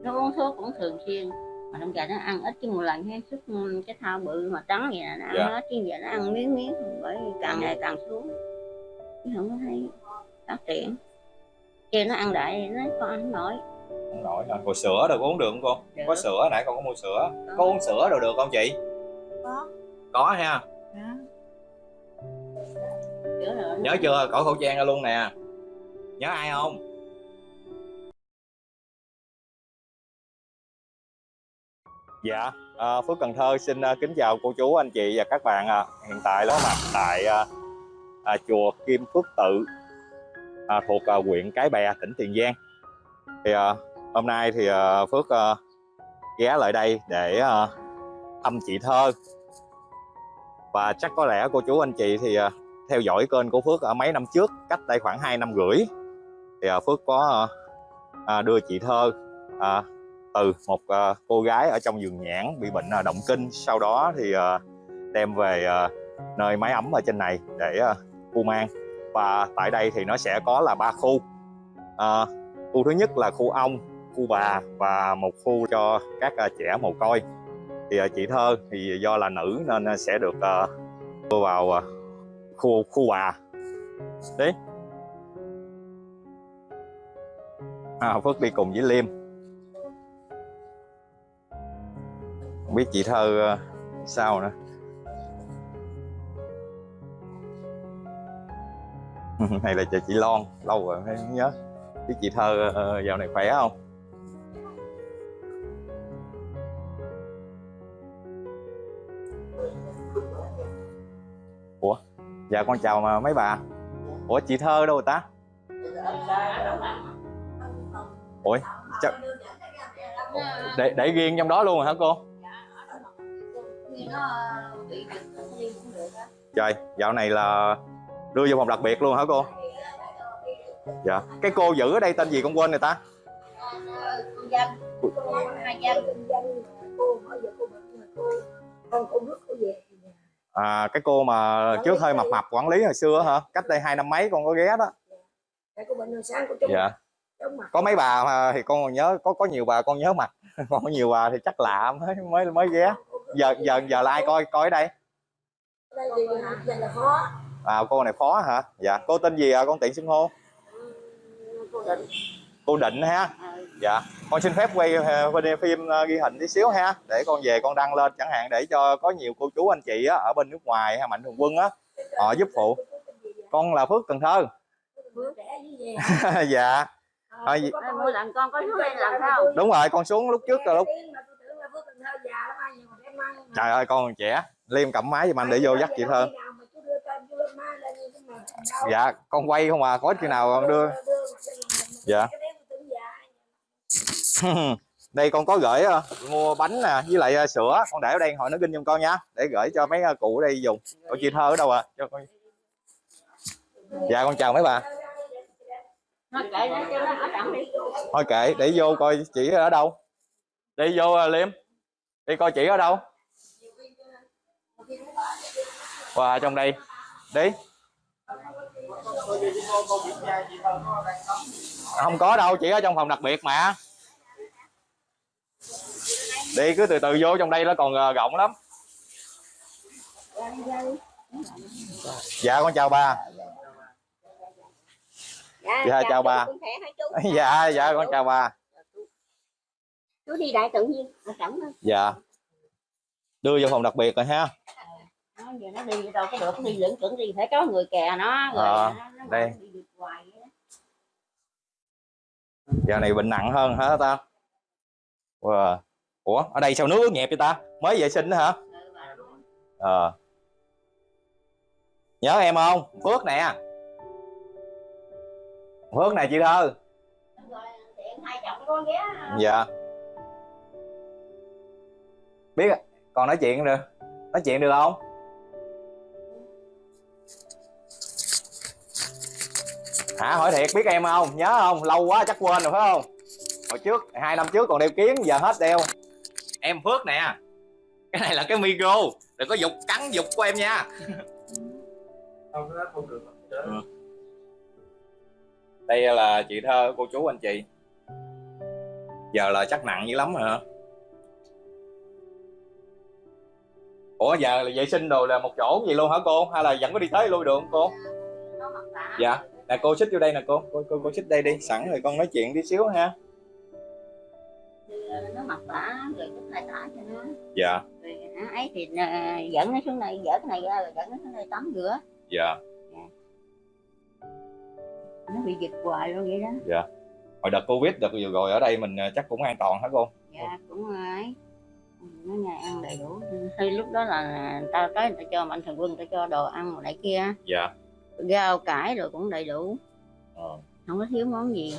nó uống thuốc cũng thường xuyên. Mà trong giờ nó ăn ít chứ một lần hay suốt cái thao bự mà trắng vậy là nó ăn Dạ. hết chứ giờ nó ăn miếng miếng bởi vì càng ngày càng xuống. Chứ không có thấy phát triển. Kêu nó ăn đại nó con ăn không nổi. Không nổi hả? Cô sữa được uống được không cô? Được. có sữa nãy con có mua sữa. Có. Uống sữa rồi được không chị? Có. Có ha. Rồi. nhớ chưa? Cởi khẩu trang ra luôn nè. Nhớ ai không dạ à, phước cần thơ xin à, kính chào cô chú anh chị và các bạn à. hiện tại là có mặt tại à, à, chùa kim phước tự à, thuộc à, huyện cái bè tỉnh tiền giang. Thì à, hôm nay thì à, phước à, ghé lại đây để à, thăm chị thơ. Và chắc có lẽ cô chú anh chị thì à, theo dõi kênh của Phước ở mấy năm trước cách đây khoảng 2 năm rưỡi. Thì à, Phước có à, à đưa chị Thơ à, từ một uh, cô gái ở trong vườn nhãn bị bệnh uh, động kinh. Sau đó thì uh, đem về uh, nơi máy ấm ở trên này để uh, khu mang. Và tại đây thì nó sẽ có là ba khu. Uh, khu thứ nhất là khu ông khu bà và một khu cho các uh, trẻ mồ côi. Thì uh, chị Thơ thì do là nữ nên sẽ được à, đưa vào uh, khu khu bà. Đấy à, Phước đi cùng với Liêm. Biết chị Thơ ờ, sao nữa? Hay là chị chị Lon lâu rồi mới nhớ. Biết chị Thơ ờ, dạo này khỏe không? Ủa dạ con chào mà mấy bà. Ủa chị Thơ đâu rồi ta? Ủa chắc... để, để riêng trong đó luôn hả cô? Trời, dạo này là đưa vô phòng đặc biệt luôn hả cô? Dạ. Cái cô giữ ở đây tên gì con quên rồi ta? Con dân hai dân con cô nước cô về À cái cô mà trước hơi mập mập quản lý hồi xưa hả? Cách đây hai năm mấy con có ghé đó. Dạ. Có mấy bà mà thì con còn nhớ, có có nhiều bà con nhớ mặt. Còn có nhiều bà thì chắc lạ mới mới mới ghé giờ giờ giờ là ai coi coi ở đây? Đây giờ là khó. À cô này phó hả? Dạ. Cô tên gì à? Con tiện xưng hô? Cô định. Cô định ha? Dạ. Con xin phép quay ờ, quay phim ờ, ghi hình tí xíu ha. Để con về con đăng lên chẳng hạn để cho có nhiều cô chú anh chị á, ở bên nước ngoài hay mạnh thường quân á họ giúp phụ. Con là phước cần thơ. Dạ. Ờ, có Ê, con- lần con có xuống đây lần không? Đúng rồi con xuống lúc trước là lúc Tiếng mà tôi tưởng là Phước Cần Thơ già lắm ai nhiều mà em mang mà. Trời ơi con còn trẻ liêm cầm máy giùm anh để vô dắt chị thơ dạ con quay không à có khi nào con đưa. Dạ. đây con có gửi ờ, mua bánh nè với lại ờ, sữa. Con để ở đây hỏi nó ginh giùm con nha. Để gửi cho mấy ờ, cụ ở đây dùng. Ủa chị thơ ở đâu à? Cho con dạ con chào mấy bà. Thôi kệ để vô coi chị ở đâu. Đi vô liêm. Đi coi chị ở đâu qua trong đây đi không có đâu chỉ ở trong phòng đặc biệt mà. Đi cứ từ từ vô trong đây nó còn ờ, rộng lắm. Dạ con chào bà. Dạ, chào bà. khỏe hả chú? Dạ dạ con chào bà. Chú đi đại tự nhiên thôi dạ. Đưa vô phòng đặc biệt rồi ha nó giờ nó đi đâu có được đi lững chuẩn đi phải có người kè nó rồi Ờ, nó, nó đây. đi được hoài giờ này bệnh nặng hơn hả ta? Wow. ủa ở đây sao nước nhẹp vậy ta? Mới vệ sinh đó hả? Ờ. Nhớ em không? Phước nè. Phước này chị thơ. Dạ. Biết còn nói chuyện được nói chuyện được không hả? Hỏi thiệt biết em không? Nhớ không? Lâu quá chắc quên rồi phải không? Hồi trước hai năm trước còn đeo kiến giờ hết đeo. Em phước nè. Cái này là cái micro. Đừng có dục cắn dục của em nha. Không nó không được. Ừ. đây là chị thơ cô chú anh chị. Giờ là chắc nặng dữ lắm rồi hả? Ủa giờ là vệ sinh đồ là một chỗ gì luôn hả cô? Hay là vẫn có đi tới lui được không cô Dạ. Nè cô xích vô đây nè cô. Cô cô, cô xích đây đi. Sẵn rồi con nói chuyện tí xíu ha. Nó mặc tả rồi chút hai tả cho nó. Dạ. Rồi hả, ấy thì à, dẫn nó xuống đây dỡ cái này ra rồi dẫn nó xuống đây tắm rửa. Dạ. Nó bị giật hoài luôn vậy đó. Hồi đợt covid đợt vừa rồi ở đây mình ờ, chắc cũng an toàn hả cô? Dạ cũng ấy. Nó ngày ăn đầy đủ. Khi lúc đó là tao tới người ta cho mạnh thường quân người ta cho đồ ăn này kia dạ rau cải rồi cũng đầy đủ. Ờ. không có thiếu món gì.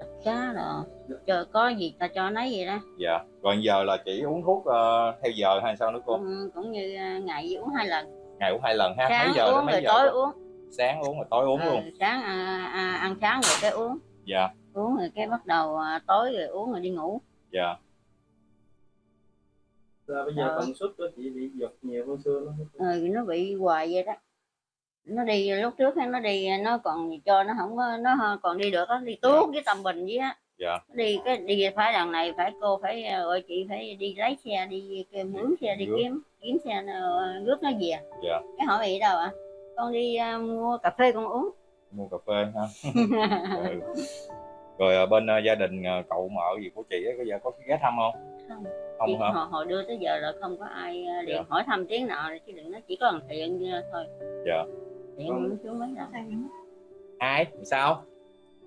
Thịt cá rồi cho có gì ta cho nấy vậy đó. Dạ. Rồi giờ là chỉ uống thuốc ờ, theo giờ hay sao nữa cô? Cũng, cũng như à, ngày uống hai lần. Ngày uống hai lần ha? Sáng mấy giờ uống mấy rồi giờ tối uống. Sáng uống rồi tối uống Ờ, luôn. sáng à, à, ăn sáng rồi cái uống. Dạ. Uống rồi cái bắt đầu à, tối rồi uống rồi đi ngủ. Dạ. Là bây giờ Ờ. tần suất của chị bị giật nhiều hơn xưa lắm. ừ, nó bị hoài vậy đó nó đi lúc trước nó đi nó còn cho nó không có nó còn đi được á đi tuốt với tầm bình với á. Dạ. Nó đi cái đi phải lần này phải cô phải ờ, gọi chị phải đi lấy xe đi mướn xe đi Rước. kiếm kiếm xe nó rước nó về. Dạ. Cái hỏi bị đâu ạ? Con đi à, mua cà phê con uống. Mua cà phê ha. Ừ. rồi ờ, bên ờ, gia đình ờ, cậu mợ gì của chị ấy, có giờ có ghé thăm không? Không. không Chị hả? hồi, hồi đưa tới giờ là không có ai à, điện Dạ. hỏi thăm tiếng nào chứ đừng nói chỉ có thằng thiện thôi. Dạ. Vâng. cũng ai? Sao?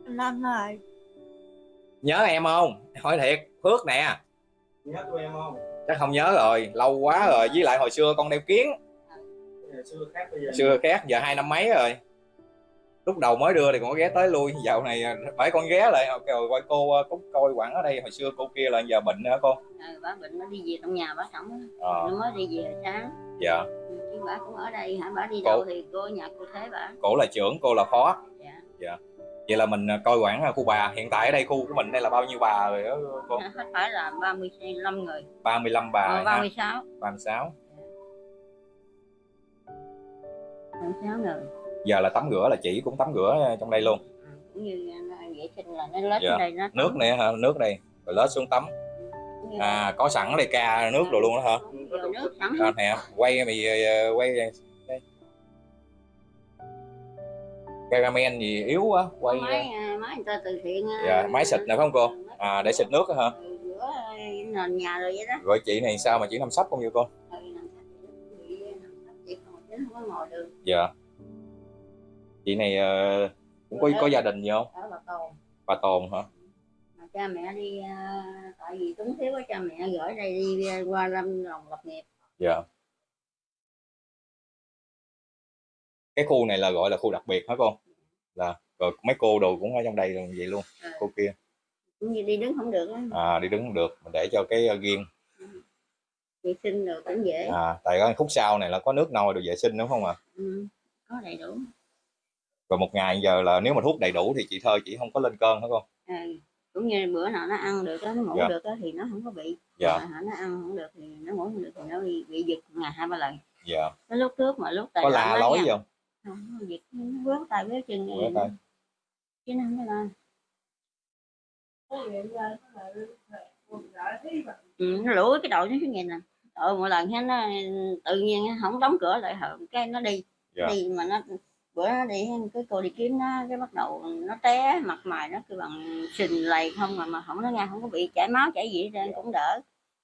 Năm rồi. Nhớ em không? Hỏi thiệt phước nè. Nhớ tụi em không? chắc không nhớ rồi lâu quá rồi. Với lại hồi xưa con đeo kiến. Xưa khác bây giờ. xưa khác giờ hai năm mấy rồi. Lúc đầu mới đưa thì còn có ghé tới lui. Dạo này phải con ghé lại. Rồi coi cô ờ, cũng coi quản ở đây. Hồi xưa cô kia là giờ bệnh hả cô? Ừ, bà bệnh nó đi về trong nhà bà sống ờ. Nó mới đi về sáng. Dạ. Ừ, bà cũng ở đây hả? Bà đi Cô- đâu thì cô nhà cô thế bà? Cổ là trưởng cô là phó. Dạ. Vậy là mình ờ, coi quản khu bà. Hiện tại ở đây khu của mình đây là bao nhiêu bà rồi đó cô? Hết phải là 35 người. 35 bà ờ, ha? 36 36 36 người. Giờ là tắm rửa là chỉ cũng tắm rửa trong đây luôn. Ừ, cũng như à, vệ sinh là nó lết Dạ. ở đây nó nước này hả? Nước đây. Rồi lết xuống tắm. À có sẵn đây ca nước rồi luôn đó hả vô nước à, nè quay mày ờ, quay đây. Cameraman gì yếu quá quay máy à, máy người ta từ thiện à, Dạ, máy xịt này phải không cô? à để xịt nước hả? nền nhà rồi vậy đó. Rồi chị này sao mà chỉ nằm sấp không vậy cô? Ừ, dạ. Chị này ờ, cũng có có gia đình gì không? Bà tồn. Bà tồn hả cha mẹ đi à, tại vì túng thiếu quá cha mẹ gửi đây đi à, qua lâm đồng lập nghiệp. Dạ. Cái khu này là gọi là khu đặc biệt hả cô? Là rồi mấy cô đồ cũng ở trong đây luôn vậy luôn Ừ. cô kia. Cũng như đi đứng không được á. À đi đứng không được mình để cho cái uh, riêng vệ sinh rồi cũng dễ. À tại cái khúc sau này là có nước nôi đồ vệ sinh đúng không ạ? Ừ, có đầy đủ. Rồi một ngày giờ là nếu mà thuốc đầy đủ thì chị thơ chị không có lên cơn hả cô? Ừ. cũng như bữa nào nó ăn được á, nó ngủ Dạ. được á, thì nó không có bị. Dạ. Mà nó ăn không được thì nó ngủ không được thì nó bị, bị giật ngày hai ba lần. Dạ. Cái lúc trước mà lúc có la lối gì không? Không nó giật nó vớt tay vớt chân Vớt tay. chứ nó không có la. Ừ, nó lủi cái đầu nó xuống nhìn nè. Ờ một lần nó tự nhiên không đóng cửa lại hở cái nó đi. Dạ. đi mà nó bữa nó đi cái cô đi kiếm nó cái bắt đầu nó té mặt mày nó cứ bằng sình lầy không mà mà không nó nghe không có bị chảy máu chảy gì trơn cũng đỡ.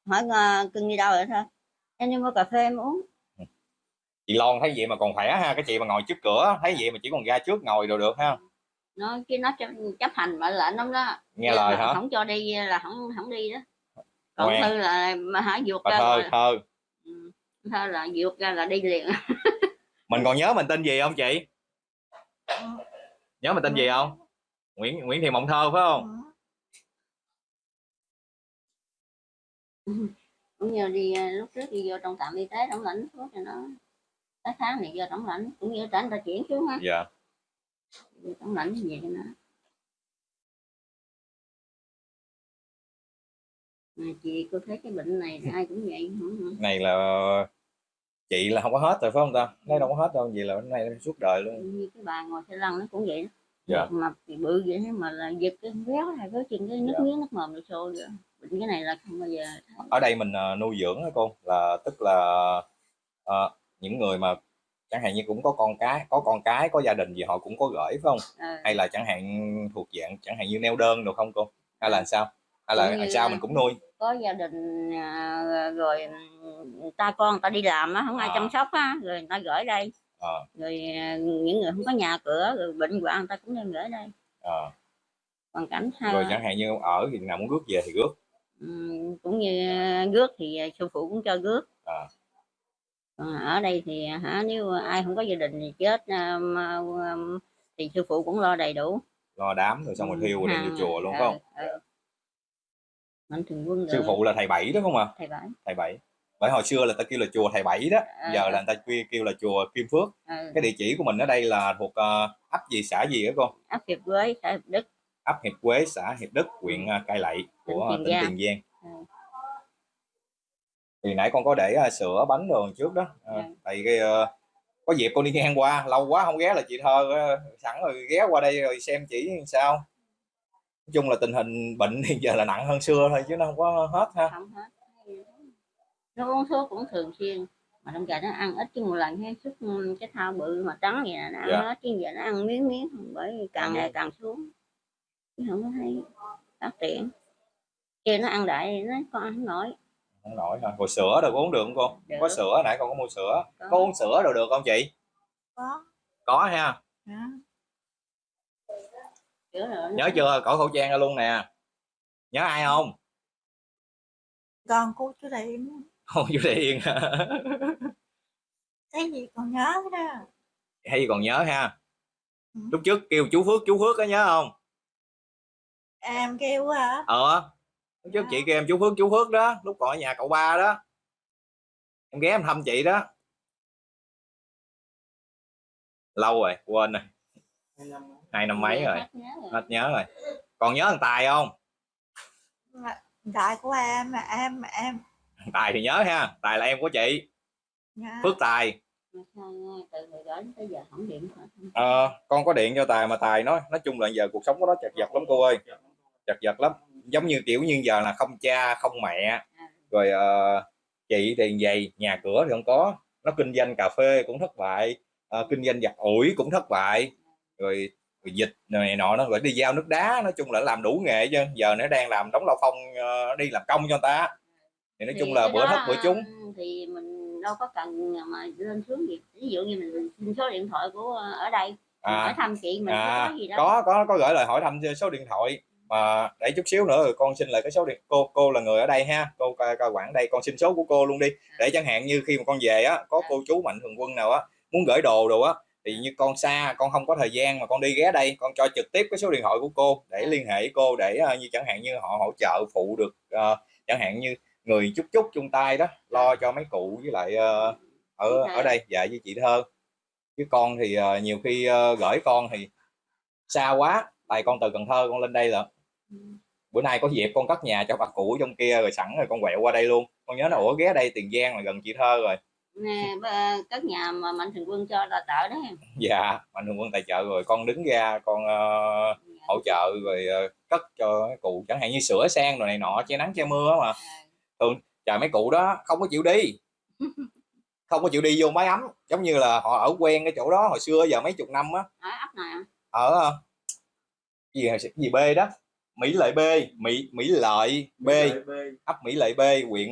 Hỏi ờ, cưng đi đâu rồi thôi? Em đi mua cà phê em uống. Chị Lon thấy vậy mà còn khỏe ha cái chị mà ngồi trước cửa thấy vậy mà chỉ còn ra trước ngồi đồ được ha. Nó chứ nó chấp, chấp hành mệnh lệnh lắm đó. Nghe Chứ lời mà hả? không cho đi là không không đi đó. Còn Ngoan. thư là mà hả vượt ra thơ là, thơ ừ, thơ là vượt ra là đi liền. Mình còn nhớ mình tên gì không chị nhớ mình tên gì không? Nguyễn Nguyễn Thị Mộng Thơ phải không? Cũng như đi ờ, lúc trước đi vô trong trạm y tế đóng lãnh thuốc cho nó tới tháng thì vô đóng lãnh cũng như tránh ta chuyển xuống ha dạ. Vô đóng lãnh gì cho nó. Mà chị cô thấy cái bệnh này ai cũng vậy này là chị là không có hết rồi phải không ta? Lấy đâu có hết đâu gì là cái này suốt đời luôn. Như cái bà ngồi xe lăn nó cũng vậy đó. Dạ. mập thì bự vậy mà là giật cái béo này có chừng cái nước Dạ. miếng nước mồm được xô vậy bệnh cái này là không bao giờ ở đây mình ờ, nuôi dưỡng á cô? Là tức là ờ, những người mà chẳng hạn như cũng có con cái có con cái có gia đình gì họ cũng có gửi phải không? Ờ, hay là chẳng hạn thuộc dạng chẳng hạn như neo đơn được không cô? Hay là làm sao? Hay là làm sao mình cũng nuôi có gia đình à, rồi ta con ta đi làm á không ai À. chăm sóc á rồi người ta gửi đây. Ờ, rồi à, những người không có nhà cửa rồi bệnh hoạn người ta cũng đem gửi đây. Ờ. hoàn cảnh ha, rồi chẳng hạn như ở thì nào muốn rước về thì rước. Ừm, cũng như rước thì à, sư phụ cũng cho rước. À. còn ở đây thì hả nếu ai không có gia đình thì chết à, à, thì sư phụ cũng lo đầy đủ. Lo đám rồi xong rồi thiêu rồi đem vô chùa luôn phải không? ừ, ừ. Mạnh thường quân sư phụ là thầy bảy đó không à thầy bảy thầy bảy bởi hồi xưa là ta kêu là chùa thầy bảy đó À. giờ là người ta kêu, kêu là chùa kim phước ừ. cái địa chỉ của mình ở đây là thuộc ờ, ấp gì xã gì đó cô áp hiệp quế xã hiệp đức ấp Hiệp Quế, xã Hiệp Đức, huyện ờ, Cai Lậy của Tỉnh tỉnh Tiền Giang. Ừ. Thì nãy con có để ờ, sữa bánh đồ trước đó. Tại cái ờ, có dịp con đi ngang qua, lâu quá không ghé là chị Thơ ờ, sẵn rồi ghé qua đây rồi xem chỉ sao. Nói chung là tình hình bệnh hiện giờ là nặng hơn xưa thôi chứ nó không có hết ha. không hết nó uống thuốc cũng thường xuyên mà trong gà nó ăn ít chứ một lần hay chút ừ, cái thao bự mà trắng vậy là nó ăn Dạ. hết chứ giờ nó ăn miếng miếng bởi vì càng ngày càng xuống chứ không có thấy phát triển kia nó ăn đại nó con ăn nổi Không nổi ha. Rồi sữa đâu có uống được không cô? Được. Có sữa nãy con có mua sữa. Có. Có uống sữa đâu được không chị? có Có ha. hả Kiểu rồi Nhớ chưa? Có khẩu trang ra luôn nè. Nhớ ai không? còn cô chú điện Không chú Điền. cái gì còn nhớ đó Hay gì còn nhớ ha. Ừ. Lúc trước kêu chú Phước, chú Phước có nhớ không? em kêu hả ờ lúc trước chị kêu em chú Phước chú Phước đó lúc còn ở nhà cậu ba đó em ghé em thăm chị đó lâu rồi quên rồi Hai năm mấy rồi. Hết nhớ rồi. còn nhớ thằng Tài không? Mà đại của em mà em mà em. Tài thì nhớ ha. Tài là em của chị. Nhớ. Phước Tài. Mà sao từ hồi đó đến tới giờ không điện thoại không? Ờ, con có điện cho Tài mà Tài nói nói chung là giờ cuộc sống của nó chật vật lắm cô ơi. Chật vật lắm. Giống như kiểu như giờ là không cha không mẹ. Rồi ờ, chị thì vậy nhà cửa thì không có. Nó kinh doanh cà phê cũng thất bại. Ờ, kinh doanh giặt ủi cũng thất bại. Rồi, rồi dịch này nọ nó rồi đi giao nước đá nói chung là làm đủ nghề chứ giờ nó đang làm đóng lao phong ờ, đi làm công cho người ta thì nói Thì chung là bữa thất bữa trúng. thì mình đâu có cần mà lên xuống gì. Ví dụ như mình xin số điện thoại của ở đây mình hỏi à, thăm chị mình à, có gì đó có có có gửi lời hỏi thăm số điện thoại. Mà để chút xíu nữa rồi con xin lại cái số điện cô cô là người ở đây ha. Cô coi coi quản đây con xin số của cô luôn đi. Để chẳng hạn như khi mà con về á có cô chú mạnh thường quân nào á muốn gửi đồ đồ á thì như con xa con không có thời gian mà con đi ghé đây con cho trực tiếp cái số điện thoại của cô để liên hệ cô để ờ, như chẳng hạn như họ hỗ trợ phụ được ờ, chẳng hạn như người chút chút chung tay đó lo cho mấy cụ với lại ờ, ở Thơ. ở đây dạ với chị thơ. Chứ con thì ờ, nhiều khi ờ, gửi con thì xa quá tại con từ Cần Thơ con lên đây là Ừ. bữa nay có dịp con cất nhà cho bà cụ trong kia rồi sẵn rồi con quẹo qua đây luôn. Con nhớ là ủa ghé đây Tiền Giang là gần chị Thơ rồi nè các nhà mà mạnh thường quân cho là trợ đó em. Dạ mạnh thường quân tài trợ rồi con đứng ra con ờ, hỗ trợ rồi ờ, cất cho mấy cụ chẳng hạn như sửa sang rồi này nọ che nắng che mưa á mà. Trời mấy cụ đó không có chịu đi. Không có chịu đi vô máy ấm giống như là họ ở quen cái chỗ đó hồi xưa giờ mấy chục năm á. Ở ấp này à? ở ờ, gì gì B đó? Mỹ Lợi B Mỹ Mỹ Lợi B. Ấp Mỹ Lợi B huyện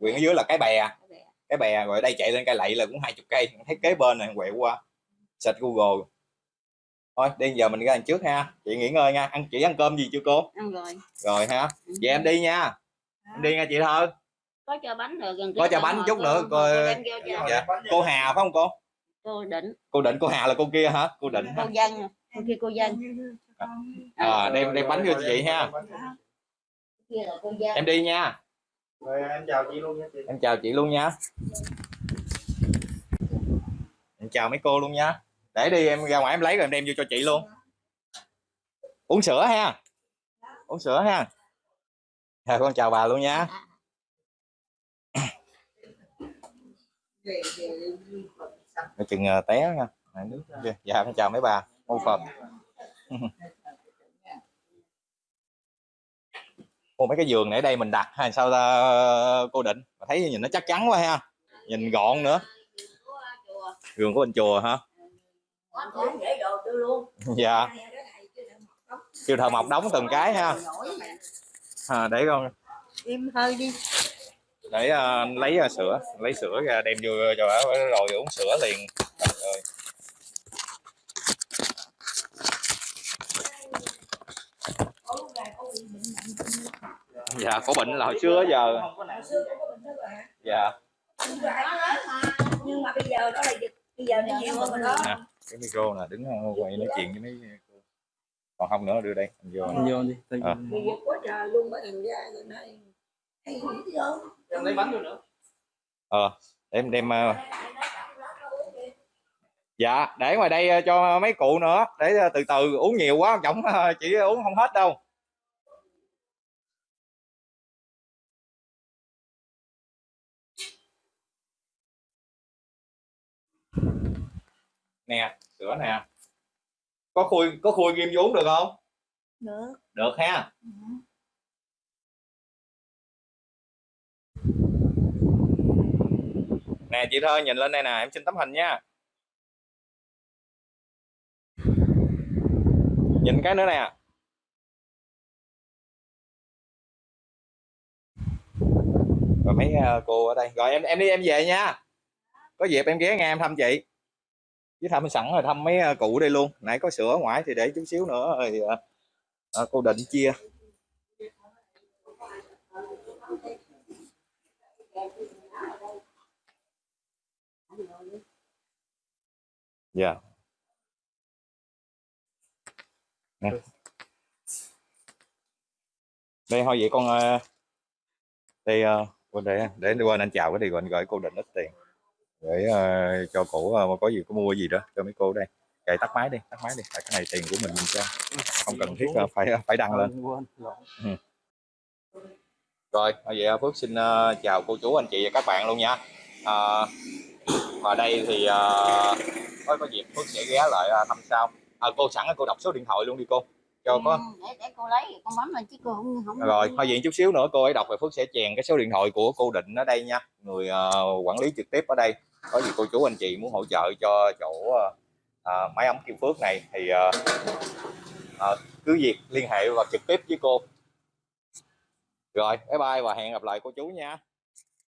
huyện ở dưới là cái bè. Cái bè. Cái bè rồi đây chạy lên cây lậy là cũng hai chục cây thấy kế bên này quẹo qua search Google. Thôi đi giờ mình ra đằng trước ha. Chị nghỉ ngơi nha. Ăn chị ăn cơm gì chưa cô? Ăn rồi. Rồi ha. Vậy em đi nha. Em đi nha chị thơ. Có cho bánh rồi gần Có cho bánh chút nữa, cô Dạ. cô Hà phải không cô? Cô định. Cô định cô Hà là cô kia hả? Cô định cô dân cô kia cô dân à, đem đem bánh vô cho chị ha. Em đi nha rồi em chào chị luôn nha chị. em chào chị luôn nha. Em chào mấy cô luôn nha. Để đi em ra ngoài em lấy rồi em đem vô cho chị luôn. Uống sữa ha. Uống sữa ha. À, con chào bà luôn nha. Chừng ờ, té nha. Nước dạ em chào mấy bà. Mô phật. Ô, mấy cái giường này ở đây mình đặt hay sao ta cô định Mà thấy nhìn nó chắc chắn quá ha nhìn gọn nữa giường của bên chùa hả dạ kêu thợ mộc đóng từng cái ha à, để con Im hơi đi. để ờ, lấy ờ, sữa lấy sữa ra đem vô cho bà rồi uống sữa liền Trời dạ có bệnh là hồi xưa giờ. Không có nặng. Dạ. Nhưng mà bây giờ đó là dịch bây giờ nó nhiều hơn rồi đó. Nè cái micro nè đứng quay nói chuyện với mấy còn không nữa đưa đây anh vô. Anh vô đi Tôi- À. quá trời luôn bởi thằng gia rồi này hay gì đâu. Em lấy bánh vô nữa. Ờ để em đem ờ, dạ để ngoài đây ờ, cho mấy cụ nữa để ờ, từ từ uống nhiều quá trọng ờ, chỉ uống không hết đâu nè sữa nè. Có khui có khui ghim vô uống được không? Nữa được ha. Nè chị thơ nhìn lên đây nè em xin tấm hình nha. Nhìn cái nữa nè. Rồi mấy ờ, cô ở đây. Rồi em em đi em về nha. Có dịp em ghé nghe em thăm chị với thăm sẵn rồi thăm mấy à, cụ đây luôn. Nãy có sữa ngoài thì để chút xíu nữa rồi à, à, cô định chia. Dạ. Nè. Đây thôi vậy con à, thì quên để để quên anh chào cái thì quên gửi cô định ít tiền để ờ, cho cổ ờ, có gì có mua gì đó cho mấy cô đây. Kệ tắt máy đi tắt máy đi. Tại cái này tiền của mình mình cho. Không cần thiết ờ, phải phải đăng lên. quên. rồi. Bây giờ Phước xin ờ, chào cô chú anh chị và các bạn luôn nha. Ờ, và đây thì uh, có có dịp Phước sẽ ghé lại ờ, thăm sau à, cô sẵn cô đọc số điện thoại luôn đi cô. Cho có Ừ, để, để cô lấy con bấm lên chứ cô không không rồi thôi vậy chút xíu nữa cô ấy đọc rồi Phước sẽ chèn cái số điện thoại của cô Định ở đây nha. Người ờ, quản lý trực tiếp ở đây có gì cô chú anh chị muốn hỗ trợ cho chỗ ờ, à, máy ấm Kim Phước này thì ờ, ờ, cứ việc liên hệ và trực tiếp với cô. Rồi bye bye và hẹn gặp lại cô chú nha.